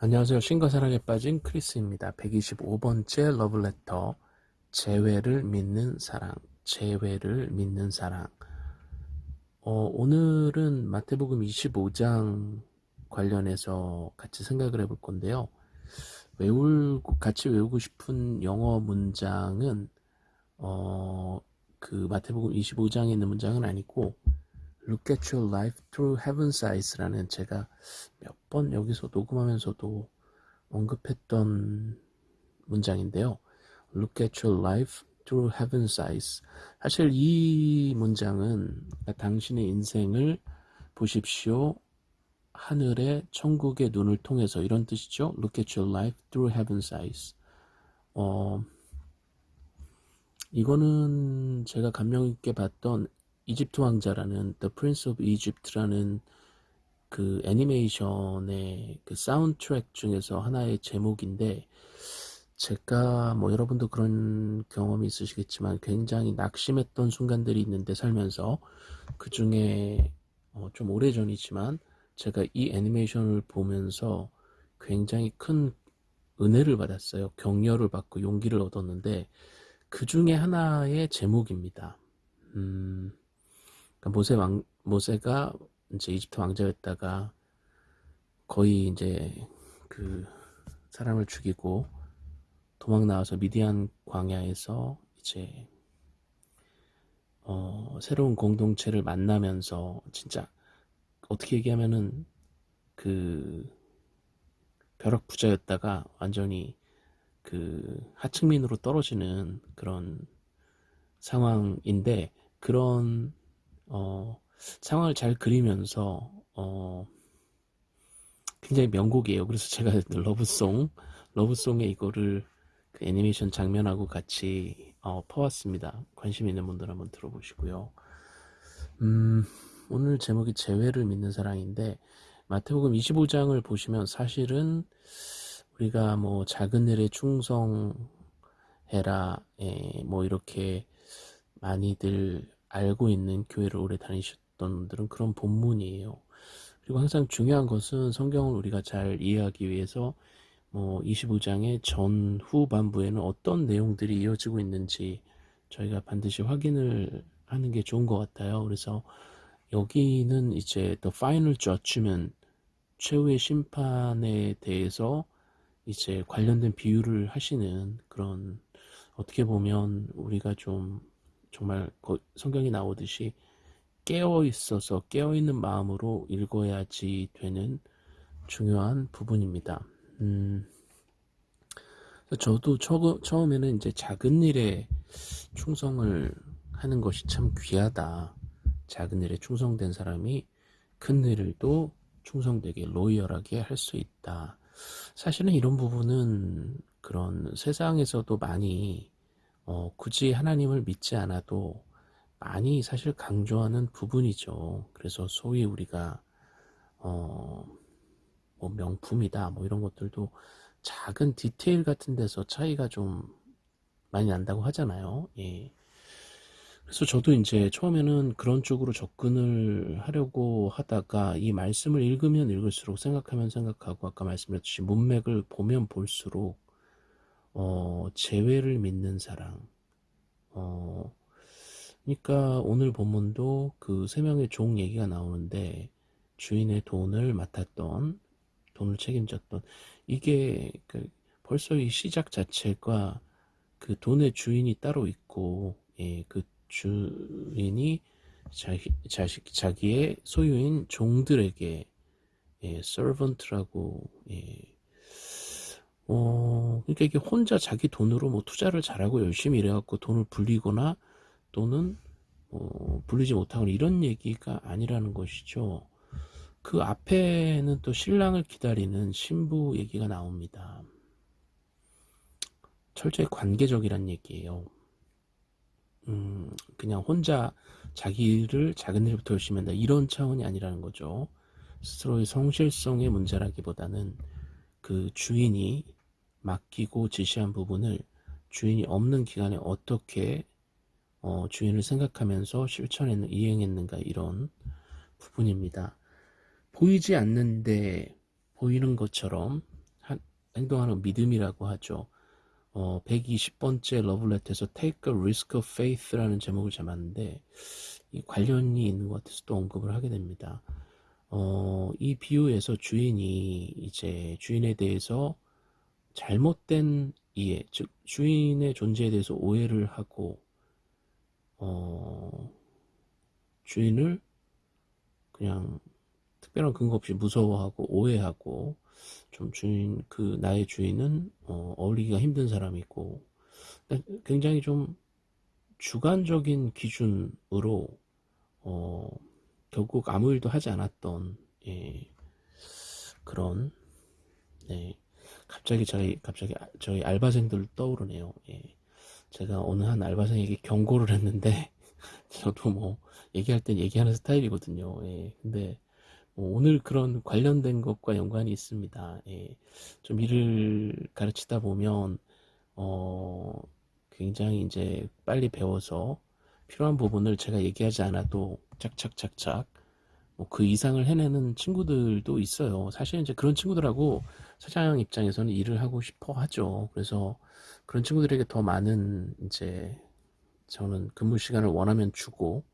안녕하세요. 신과 사랑에 빠진 크리스입니다. 125번째 러블레터 재회를 믿는 사랑 재회를 믿는 사랑 어, 오늘은 마태복음 25장 관련해서 같이 생각을 해볼 건데요. 외울 같이 외우고 싶은 영어 문장은 어, 그 마태복음 25장에 있는 문장은 아니고 Look at your life through heaven's eyes라는 제가 몇 번 여기서 녹음하면서도 언급했던 문장인데요. Look at your life through heaven's eyes. 사실 이 문장은 당신의 인생을 보십시오. 하늘의 천국의 눈을 통해서 이런 뜻이죠. Look at your life through heaven's eyes. 어, 이거는 제가 감명 있게 봤던 이집트 왕자라는 The Prince of Egypt라는 그 애니메이션의 그 사운드 트랙 중에서 하나의 제목인데 제가 뭐 여러분도 그런 경험이 있으시겠지만 굉장히 낙심했던 순간들이 있는데 살면서 그 중에 어 좀 오래전이지만 제가 이 애니메이션을 보면서 굉장히 큰 은혜를 받았어요. 격려를 받고 용기를 얻었는데 그 중에 하나의 제목입니다. 음, 그러니까 모세 왕, 모세가 이제 이집트 왕자였다가 거의 이제 그 사람을 죽이고 도망 나와서 미디안 광야에서 이제 어, 새로운 공동체를 만나면서 진짜 어떻게 얘기하면은 그 벼락 부자였다가 완전히 그 하층민으로 떨어지는 그런 상황인데 그런 어, 상황을 잘 그리면서 어, 굉장히 명곡이에요. 그래서 제가 러브송, 러브송에 이거를 그 애니메이션 장면하고 같이 어, 퍼왔습니다. 관심 있는 분들 한번 들어보시고요. 음, 오늘 제목이 재회를 믿는 사랑인데 마태복음 25장을 보시면 사실은 우리가 뭐 작은 일에 충성해라, 에, 뭐 이렇게 많이들 알고 있는 교회를 오래 다니셨던 분들은 그런 본문이에요. 그리고 항상 중요한 것은 성경을 우리가 잘 이해하기 위해서 뭐 25장의 전 후반부에는 어떤 내용들이 이어지고 있는지 저희가 반드시 확인을 하는 게 좋은 것 같아요. 그래서 여기는 이제 The Final Judgment 최후의 심판에 대해서 이제 관련된 비유를 하시는 그런 어떻게 보면 우리가 좀 정말 성경이 나오듯이 깨어 있어서 깨어 있는 마음으로 읽어야지 되는 중요한 부분입니다. 음, 저도 처, 처음에는 이제 작은 일에 충성을 하는 것이 참 귀하다. 작은 일에 충성된 사람이 큰 일을도 충성되게 로이얼하게 할 수 있다. 사실은 이런 부분은 그런 세상에서도 많이 어, 굳이 하나님을 믿지 않아도 많이 사실 강조하는 부분이죠. 그래서 소위 우리가 어, 뭐 명품이다 뭐 이런 것들도 작은 디테일 같은 데서 차이가 좀 많이 난다고 하잖아요. 예. 그래서 저도 이제 처음에는 그런 쪽으로 접근을 하려고 하다가 이 말씀을 읽으면 읽을수록 생각하면 생각하고 아까 말씀드렸듯이 문맥을 보면 볼수록 어, 재회를 믿는 사랑. 어, 그러니까 오늘 본문도 그 세 명의 종 얘기가 나오는데 주인의 돈을 맡았던, 돈을 책임졌던 이게 그 벌써 이 시작 자체가 그 돈의 주인이 따로 있고, 예, 그 주인이 자기, 자식, 자기의 소유인 종들에게 예, servant라고 예, 어, 그러니까 이게 혼자 자기 돈으로 뭐 투자를 잘하고 열심히 일해갖고 돈을 불리거나 또는 뭐 불리지 못하거나 이런 얘기가 아니라는 것이죠. 그 앞에는 또 신랑을 기다리는 신부 얘기가 나옵니다. 철저히 관계적이란 얘기예요. 음, 그냥 혼자 자기를 작은 일부터 열심히 한다 이런 차원이 아니라는 거죠. 스스로의 성실성의 문제라기보다는 그 주인이 맡기고 지시한 부분을 주인이 없는 기간에 어떻게 어, 주인을 생각하면서 실천했는 이행했는가 이런 부분입니다. 보이지 않는데 보이는 것처럼 행동하는 믿음이라고 하죠. 어, 120번째 러블레터에서 Take a Risk of Faith라는 제목을 잡았는데 이 관련이 있는 것 같아서 또 언급을 하게 됩니다. 어, 이 비유에서 주인이 이제 주인에 대해서 잘못된 이해, 즉 주인의 존재에 대해서 오해를 하고 어, 주인을 그냥 특별한 근거 없이 무서워하고 오해하고 좀 주인 그 나의 주인은 어, 어울리기가 힘든 사람이고 굉장히 좀 주관적인 기준으로 어, 결국 아무 일도 하지 않았던 예, 그런 네, 갑자기 저희 갑자기 저희 알바생들 떠오르네요. 예, 제가 어느 한 알바생에게 경고를 했는데 저도 뭐 얘기할 땐 얘기하는 스타일이거든요. 예, 근데 뭐 오늘 그런 관련된 것과 연관이 있습니다. 예, 좀 일을 가르치다 보면 어, 굉장히 이제 빨리 배워서 필요한 부분을 제가 얘기하지 않아도 착착착착 뭐 그 이상을 해내는 친구들도 있어요. 사실 이제 그런 친구들하고 사장 입장에서는 일을 하고 싶어 하죠. 그래서 그런 친구들에게 더 많은 이제 저는 근무 시간을 원하면 주고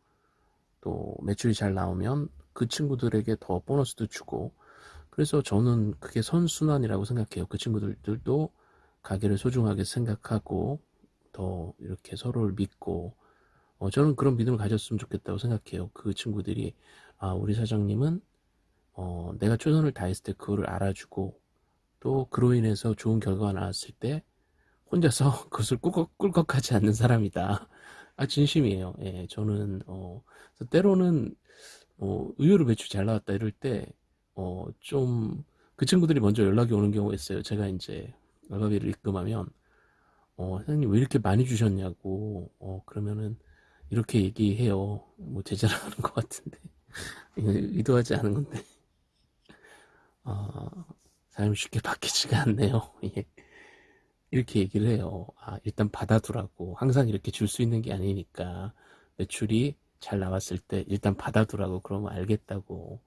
또 매출이 잘 나오면 그 친구들에게 더 보너스도 주고 그래서 저는 그게 선순환이라고 생각해요. 그 친구들도 가게를 소중하게 생각하고 더 이렇게 서로를 믿고 어, 저는 그런 믿음을 가졌으면 좋겠다고 생각해요. 그 친구들이 아 우리 사장님은 어, 내가 최선을 다했을 때 그거를 알아주고 또 그로 인해서 좋은 결과가 나왔을 때 혼자서 그것을 꿀꺽, 꿀꺽하지 않는 사람이다. 아 진심이에요. 예, 저는 어, 때로는 어, 의외로 매출 잘 나왔다 이럴 때 어, 좀 그 친구들이 먼저 연락이 오는 경우가 있어요. 제가 이제 알바비를 입금하면 어, 사장님 왜 이렇게 많이 주셨냐고 어, 그러면은 이렇게 얘기해요. 뭐 제자랑하는 것 같은데 의도하지 않은 건데 아, 사람이 쉽게 바뀌지가 않네요. 예. 이렇게 얘기를 해요. 아, 일단 받아두라고. 항상 이렇게 줄 수 있는 게 아니니까 매출이 잘 나왔을 때 일단 받아두라고 그러면 알겠다고.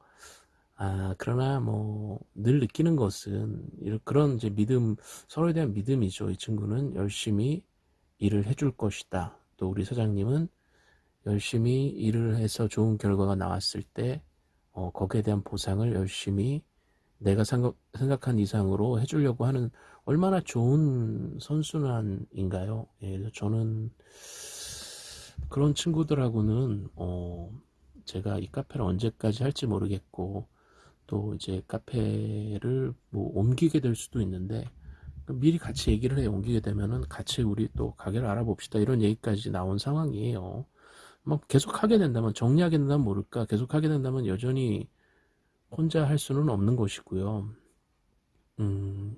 아, 그러나 뭐 늘 느끼는 것은 이런 그런 이제 믿음 서로에 대한 믿음이죠. 이 친구는 열심히 일을 해줄 것이다. 또 우리 사장님은 열심히 일을 해서 좋은 결과가 나왔을 때 어, 거기에 대한 보상을 열심히 내가 생각, 생각 한 이상으로 해주려고 하는 얼마나 좋은 선순환인가요? 예, 저는 그런 친구들하고는 어, 제가 이 카페를 언제까지 할지 모르겠고 또 이제 카페를 뭐 옮기게 될 수도 있는데 미리 같이 얘기를 해 옮기게 되면은 같이 우리 또 가게를 알아봅시다 이런 얘기까지 나온 상황이에요. 뭐 계속 하게 된다면 정리하게 된다면 모를까 계속 하게 된다면 여전히 혼자 할 수는 없는 것이고요. 음,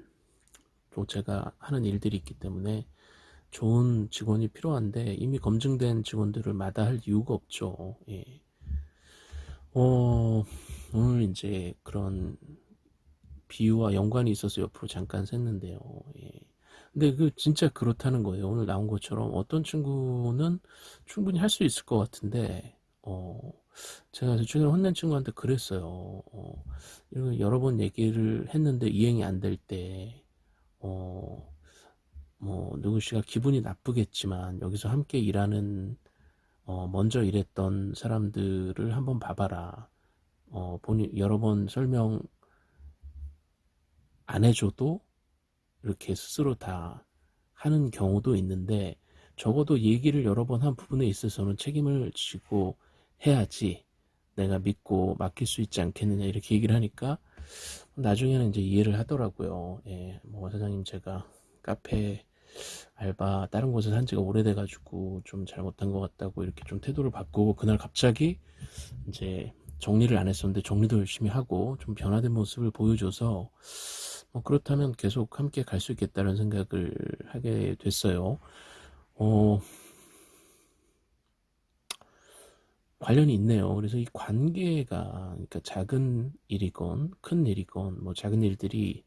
또 제가 하는 일들이 있기 때문에 좋은 직원이 필요한데 이미 검증된 직원들을 마다할 이유가 없죠. 예. 어, 오늘 이제 그런 비유와 연관이 있어서 옆으로 잠깐 샜는데요. 예. 근데 그 진짜 그렇다는 거예요. 오늘 나온 것처럼 어떤 친구는 충분히 할 수 있을 것 같은데 어 제가 최근에 혼낸 친구한테 그랬어요. 어, 여러 번 얘기를 했는데 이행이 안 될 때, 어, 뭐, 누구 씨가 기분이 나쁘겠지만, 여기서 함께 일하는, 어, 먼저 일했던 사람들을 한번 봐봐라. 어, 본인, 여러 번 설명 안 해줘도, 이렇게 스스로 다 하는 경우도 있는데 적어도 얘기를 여러 번 한 부분에 있어서는 책임을 지고 해야지 내가 믿고 맡길 수 있지 않겠느냐 이렇게 얘기를 하니까 나중에는 이제 이해를 하더라고요. 예, 뭐 사장님 제가 카페 알바 다른 곳에서 한 지가 오래돼 가지고 좀 잘못한 것 같다고 이렇게 좀 태도를 바꾸고 그날 갑자기 이제 정리를 안 했었는데 정리도 열심히 하고 좀 변화된 모습을 보여줘서 뭐 그렇다면 계속 함께 갈 수 있겠다는 생각을 하게 됐어요. 어, 관련이 있네요. 그래서 이 관계가 그러니까 작은 일이건 큰 일이건 뭐 작은 일들이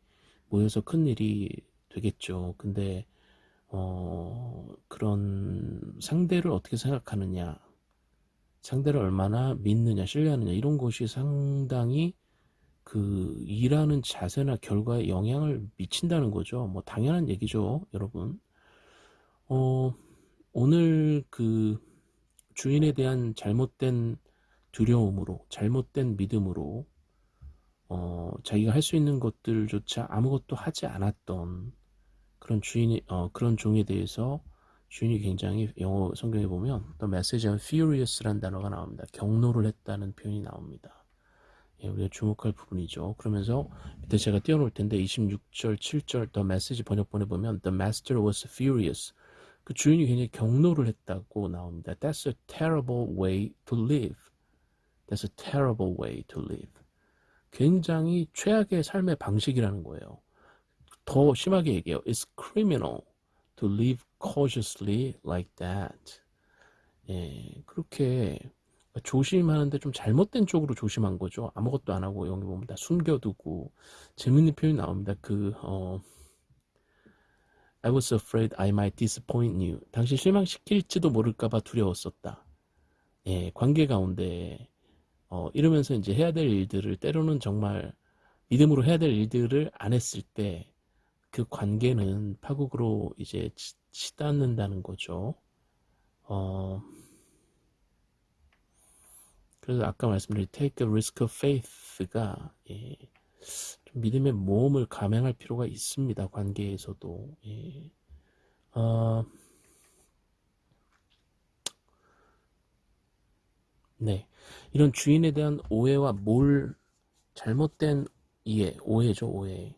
모여서 큰 일이 되겠죠. 근데 어, 그런 상대를 어떻게 생각하느냐, 상대를 얼마나 믿느냐, 신뢰하느냐 이런 것이 상당히 그 일하는 자세나 결과에 영향을 미친다는 거죠. 뭐 당연한 얘기죠, 여러분. 어, 오늘 그 주인에 대한 잘못된 두려움으로, 잘못된 믿음으로, 어, 자기가 할 수 있는 것들조차 아무것도 하지 않았던 그런 주인이, 어, 그런 종에 대해서 주인이 굉장히 영어 성경에 보면 The message on furious라는 단어가 나옵니다. 경로를 했다는 표현이 나옵니다. 예, 우리가 주목할 부분이죠. 그러면서 밑에 제가 띄워놓을 텐데 26절, 7절 The message 번역본에 보면 The master was furious. 그 주인이 굉장히 경로를 했다고 나옵니다. That's a terrible way to live. That's a terrible way to live. 굉장히 최악의 삶의 방식이라는 거예요. 더 심하게 얘기해요. It's criminal to live cautiously like that. 예, 그렇게 조심하는데 좀 잘못된 쪽으로 조심한 거죠. 아무것도 안 하고 여기 보면 다 숨겨두고 재밌는 표현이 나옵니다. 그 어, I was afraid I might disappoint you. 당신 실망시킬지도 모를까봐 두려웠었다. 예, 관계 가운데 어, 이러면서 이제 해야 될 일들을 때로는 정말 믿음으로 해야 될 일들을 안 했을 때 그 관계는 파국으로 이제 치, 치닫는다는 거죠. 어, 그래서 아까 말씀드린 take a risk of faith가 예, 좀 믿음의 모험을 감행할 필요가 있습니다. 관계에서도 예. 어, 네 이런 주인에 대한 오해와 뭘 잘못된 이해 오해죠 오해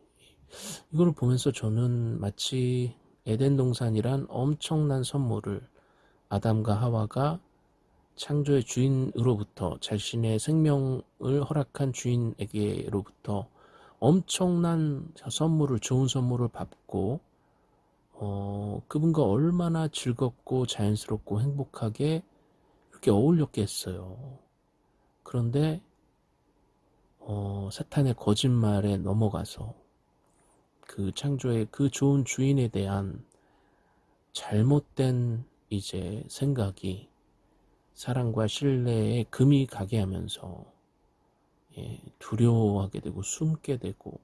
이걸 보면서 저는 마치 에덴 동산이란 엄청난 선물을 아담과 하와가 창조의 주인으로부터 자신의 생명을 허락한 주인에게로부터 엄청난 선물을 좋은 선물을 받고 어, 그분과 얼마나 즐겁고 자연스럽고 행복하게 이렇게 어울렸겠어요. 그런데 어, 사탄의 거짓말에 넘어가서 그 창조의 그 좋은 주인에 대한 잘못된 이제 생각이 사랑과 신뢰에 금이 가게 하면서 예, 두려워하게 되고 숨게 되고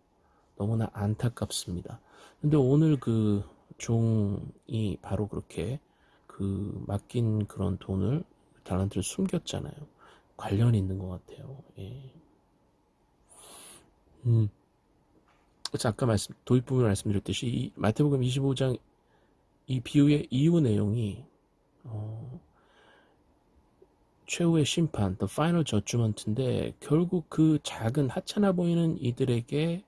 너무나 안타깝습니다. 근데 오늘 그 종이 바로 그렇게 그 맡긴 그런 돈을 달란트를 숨겼잖아요. 관련이 있는 것 같아요. 예. 음. 아까 말씀 도입 부분 말씀드렸듯이 이 마태복음 25장 이 비유의 이유 내용이 어, 최후의 심판, the final judgment인데 결국 그 작은 하찮아 보이는 이들에게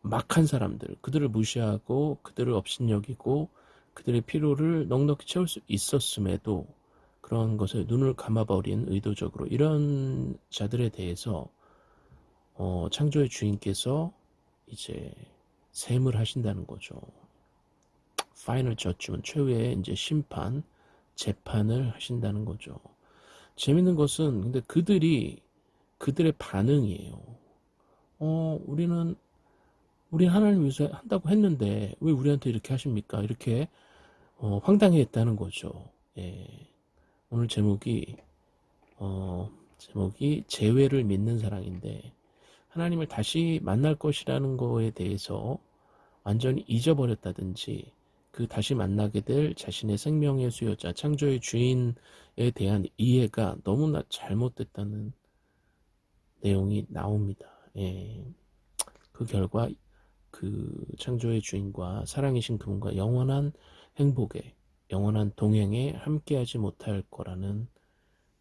막한 사람들, 그들을 무시하고 그들을 업신여기고 그들의 필요를 넉넉히 채울 수 있었음에도 그런 것에 눈을 감아버린 의도적으로 이런 자들에 대해서 어, 창조의 주인께서 이제 셈을 하신다는 거죠. 파이널 저주면 최후의 이제 심판, 재판을 하신다는 거죠. 재밌는 것은 근데 그들이 그들의 반응이에요. 어, 우리는 우리 하나님 위해서 한다고 했는데 왜 우리한테 이렇게 하십니까? 이렇게 어, 황당해했다는 거죠. 예. 오늘 제목이 어, 제목이 재회를 믿는 사랑인데 하나님을 다시 만날 것이라는 거에 대해서 완전히 잊어버렸다든지 그 다시 만나게 될 자신의 생명의 수요자, 창조의 주인에 대한 이해가 너무나 잘못됐다는 내용이 나옵니다. 예. 그 결과 그 창조의 주인과 사랑이신 그분과 영원한 행복에, 영원한 동행에 함께하지 못할 거라는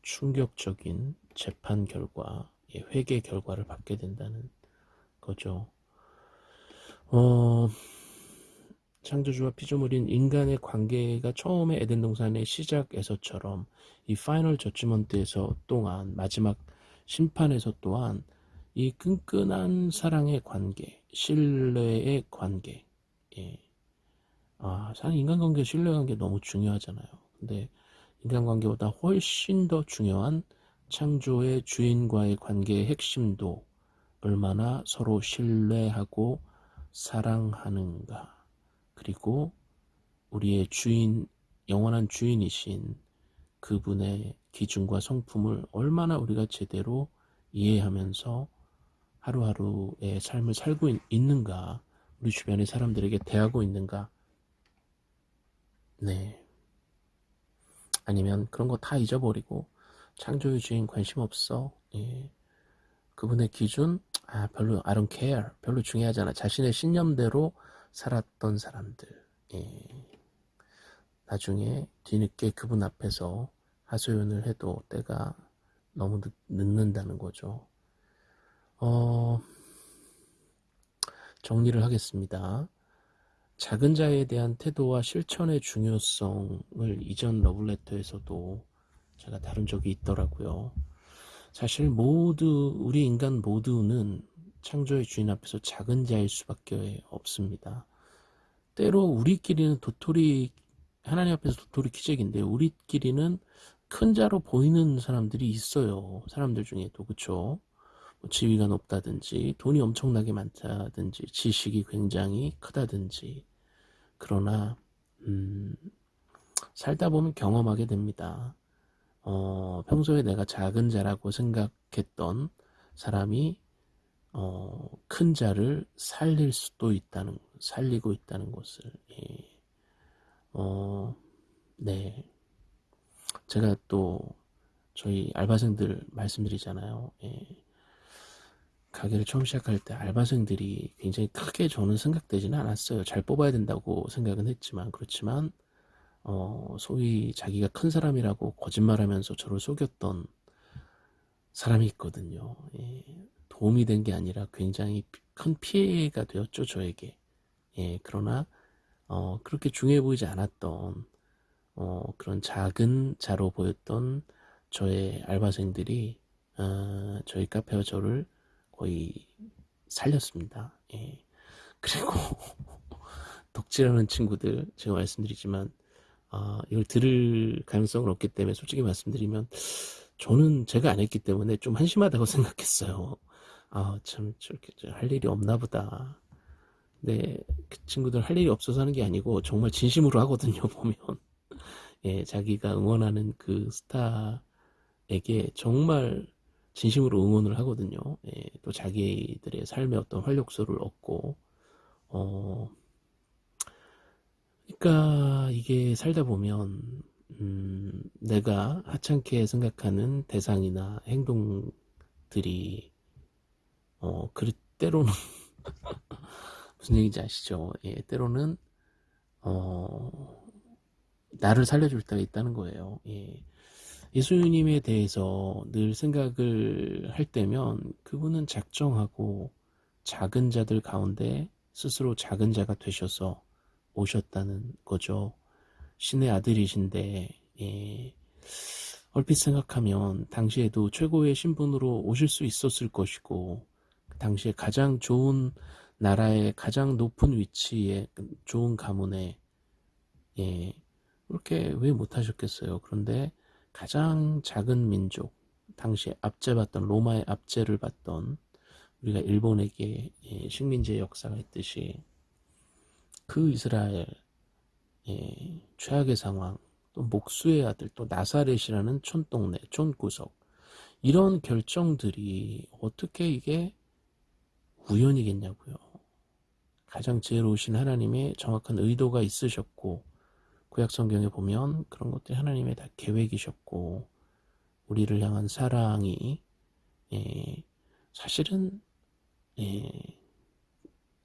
충격적인 재판 결과, 예, 회계 결과를 받게 된다는 거죠. 어, 창조주와 피조물인 인간의 관계가 처음에 에덴 동산의 시작에서처럼 이 final judgment에서 또한 마지막 심판에서 또한 이 끈끈한 사랑의 관계, 신뢰의 관계, 예. 아, 사실 인간관계, 신뢰관계 너무 중요하잖아요. 근데 인간관계보다 훨씬 더 중요한 창조의 주인과의 관계의 핵심도 얼마나 서로 신뢰하고 사랑하는가. 그리고 우리의 주인, 영원한 주인이신 그분의 기준과 성품을 얼마나 우리가 제대로 이해하면서 하루하루의 삶을 살고 있, 있는가? 우리 주변의 사람들에게 대하고 있는가? 네. 아니면 그런 거 다 잊어버리고 창조의 주인 관심 없어. 예. 그분의 기준 아 별로 I don't care 별로 중요하잖아. 자신의 신념대로 살았던 사람들. 예. 나중에 뒤늦게 그분 앞에서 하소연을 해도 때가 너무 늦, 늦는다는 거죠. 어, 정리를 하겠습니다. 작은 자에 대한 태도와 실천의 중요성을 이전 러블레터에서도 제가 다룬 적이 있더라고요. 사실 모두 우리 인간 모두는 창조의 주인 앞에서 작은 자일 수밖에 없습니다. 때로 우리끼리는 도토리 하나님 앞에서 도토리 키재기인데 우리끼리는 큰 자로 보이는 사람들이 있어요. 사람들 중에도 그쵸? 뭐 지위가 높다든지 돈이 엄청나게 많다든지 지식이 굉장히 크다든지 그러나 음, 살다 보면 경험하게 됩니다. 어, 평소에 내가 작은 자라고 생각했던 사람이 어, 큰 자를 살릴 수도 있다는 살리고 있다는 것을 예. 어, 네 제가 또 저희 알바생들 말씀드리잖아요. 예. 가게를 처음 시작할 때 알바생들이 굉장히 크게 저는 생각되지는 않았어요. 잘 뽑아야 된다고 생각은 했지만 그렇지만 어, 소위 자기가 큰 사람이라고 거짓말하면서 저를 속였던 사람이 있거든요. 예. 도움이 된 게 아니라 굉장히 큰 피해가 되었죠 저에게. 예. 그러나 어, 그렇게 중요해 보이지 않았던 어, 그런 작은 자로 보였던 저의 알바생들이 어, 저희 카페와 저를 거의 살렸습니다. 예. 그리고 덕질하는 친구들 제가 말씀드리지만 어, 이걸 들을 가능성은 없기 때문에 솔직히 말씀드리면 저는 제가 안 했기 때문에 좀 한심하다고 생각했어요. 아, 참, 저렇게 할 일이 없나 보다. 네, 그 친구들 할 일이 없어서 하는 게 아니고 정말 진심으로 하거든요, 보면. 예, 자기가 응원하는 그 스타에게 정말 진심으로 응원을 하거든요. 예, 또 자기들의 삶의 어떤 활력소를 얻고, 어, 그러니까 이게 살다 보면, 음, 내가 하찮게 생각하는 대상이나 행동들이, 어, 그, 때로는, 무슨 얘기인지 아시죠? 예, 때로는, 어, 나를 살려줄 때가 있다는 거예요. 예. 예수님에 대해서 늘 생각을 할 때면 그분은 작정하고 작은 자들 가운데 스스로 작은 자가 되셔서 오셨다는 거죠. 신의 아들이신데 예. 얼핏 생각하면 당시에도 최고의 신분으로 오실 수 있었을 것이고 당시에 가장 좋은 나라의 가장 높은 위치에 좋은 가문에 예, 그렇게 왜 못하셨겠어요. 그런데 가장 작은 민족, 당시에 압제받던 로마의 압제를 받던 우리가 일본에게 예, 식민지의 역사가 있듯이 그 이스라엘 예, 최악의 상황, 또 목수의 아들, 또 나사렛이라는 촌동네, 촌구석 이런 결정들이 어떻게 이게 우연이겠냐고요. 가장 지혜로우신 하나님의 정확한 의도가 있으셨고 구약 성경에 보면 그런 것들이 하나님의 다 계획이셨고 우리를 향한 사랑이 예, 사실은 예,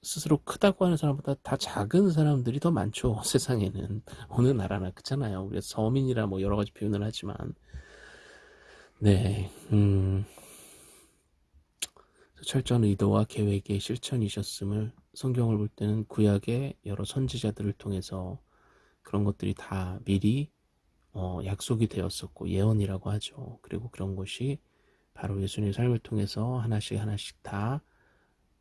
스스로 크다고 하는 사람보다 다 작은 사람들이 더 많죠 세상에는. 어느 나라나 그렇잖아요. 우리가 서민이라 뭐 여러 가지 표현을 하지만. 네 음, 철저한 의도와 계획의 실천이셨음을 성경을 볼 때는 구약의 여러 선지자들을 통해서 그런 것들이 다 미리 어, 약속이 되었었고 예언이라고 하죠. 그리고 그런 것이 바로 예수님의 삶을 통해서 하나씩 하나씩 다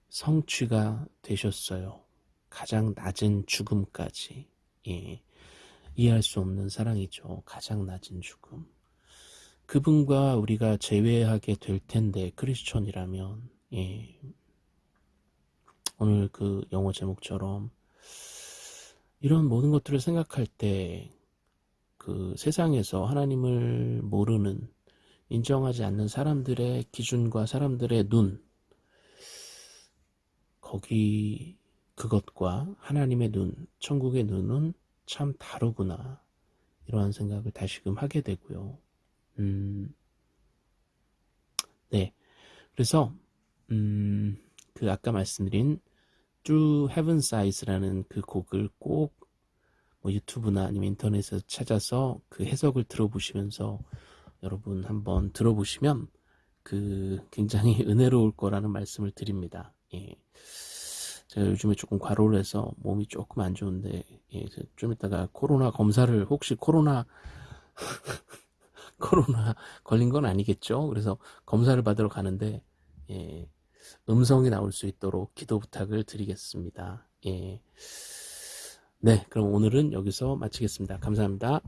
성취가 되셨어요. 가장 낮은 죽음까지 예. 이해할 수 없는 사랑이죠. 가장 낮은 죽음. 그분과 우리가 제외하게 될 텐데 크리스천이라면 예. 오늘 그 영어 제목처럼 이런 모든 것들을 생각할 때 그 세상에서 하나님을 모르는 인정하지 않는 사람들의 기준과 사람들의 눈 거기 그것과 하나님의 눈, 천국의 눈은 참 다르구나. 이러한 생각을 다시금 하게 되고요. 음, 네. 그래서, 음, 그 아까 말씀드린 Through Heaven's Eyes라는 그 곡을 꼭 뭐 유튜브나 아니면 인터넷에서 찾아서 그 해석을 들어보시면서 여러분 한번 들어보시면 그 굉장히 은혜로울 거라는 말씀을 드립니다. 예. 제가 요즘에 조금 과로를 해서 몸이 조금 안 좋은데 예, 좀 이따가 코로나 검사를 혹시 코로나 코로나 걸린 건 아니겠죠? 그래서 검사를 받으러 가는데 예, 음성이 나올 수 있도록 기도 부탁을 드리겠습니다. 예. 네, 그럼 오늘은 여기서 마치겠습니다. 감사합니다.